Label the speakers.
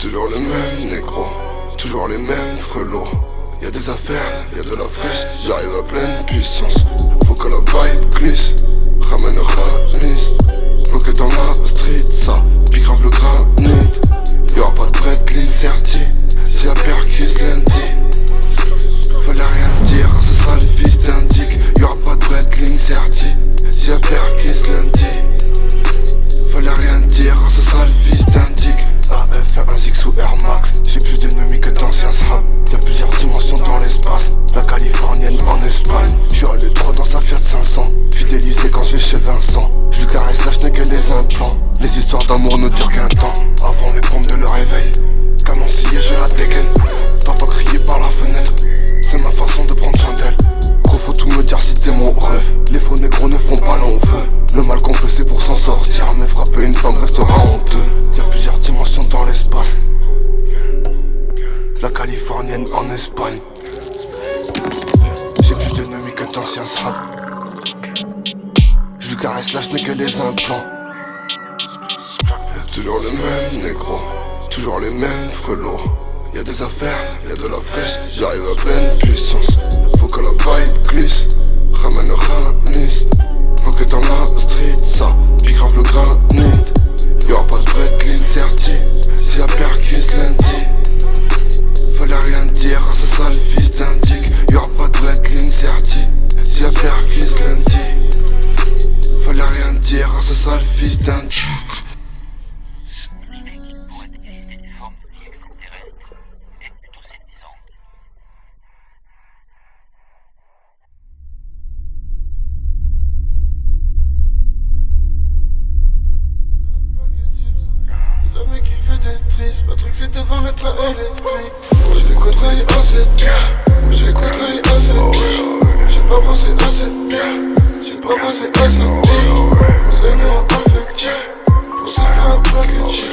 Speaker 1: Toujours le même négro, toujours les mêmes frelots. Y'a des affaires, y'a de la fraîche, j'arrive à pleine puissance. Les histoires d'amour ne durent qu'un temps, avant les pompes de le réveil. Canoncier, je la dégaine, t'entends crier par la fenêtre. C'est ma façon de prendre soin d'elle. Gros, faut tout me dire si t'es mon rêve. Les faux négros ne font pas long feu. Le mal qu'on fait, c'est pour s'en sortir. Mais frapper une femme restera honteux. Y'a plusieurs dimensions dans l'espace. La californienne en Espagne. J'ai plus d'ennemis que d'anciens srap. Je lui caresse là, je n'ai que les implants. Toujours le même négro, toujours les mêmes frelots. Y'a des affaires, y'a de la fraîche, j'arrive à pleine puissance. Faut que la vibe glisse, ramène le. Faut que dans la street, ça grave le granit. c'est devant notre électrique. J'ai côtoyé assez de moi j'ai côtoyé assez de J'ai pas pensé assez de j'ai pas pensé assez de Nous aimons affectif, pour se faire un package.